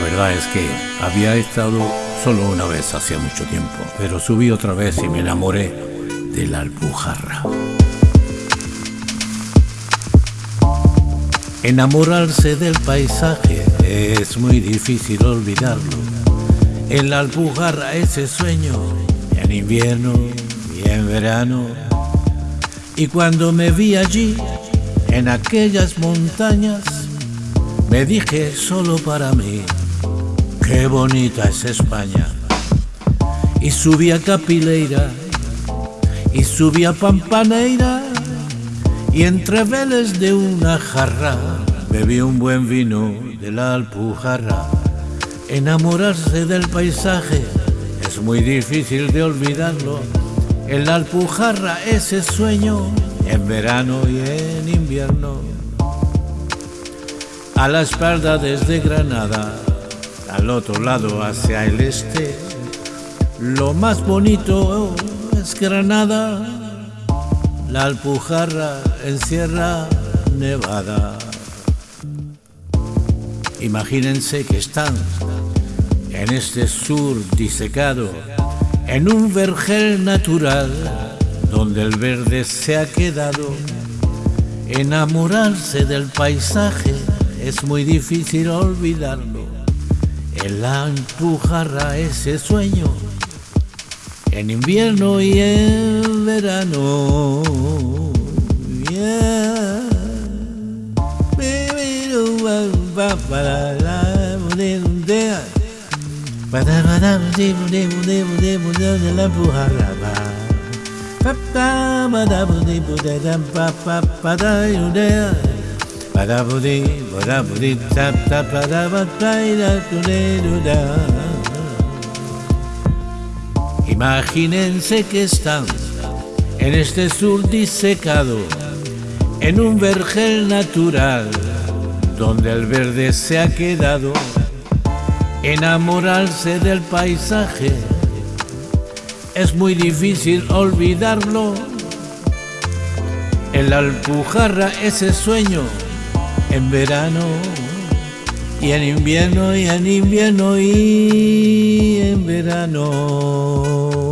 verdad es que había estado solo una vez hacía mucho tiempo, pero subí otra vez y me enamoré de la Alpujarra. Enamorarse del paisaje es muy difícil olvidarlo. En la Alpujarra ese sueño, en invierno y en verano. Y cuando me vi allí, en aquellas montañas, me dije solo para mí, qué bonita es España. Y subí a Capileira, y subí a Pampaneira, y entre veles de una jarra, bebí un buen vino de la Alpujarra. Enamorarse del paisaje es muy difícil de olvidarlo. En la Alpujarra ese sueño, en verano y en invierno a la espalda desde Granada, al otro lado hacia el este. Lo más bonito es Granada, la Alpujarra en Sierra Nevada. Imagínense que están en este sur disecado, en un vergel natural, donde el verde se ha quedado, enamorarse del paisaje es muy difícil olvidarlo. El empujará ese sueño en invierno y en verano. Imagínense que están en este sur disecado, en un vergel natural, donde el verde se ha quedado, enamorarse del paisaje. Es muy difícil olvidarlo. En la Alpujarra ese sueño en verano y en invierno y en invierno y en verano.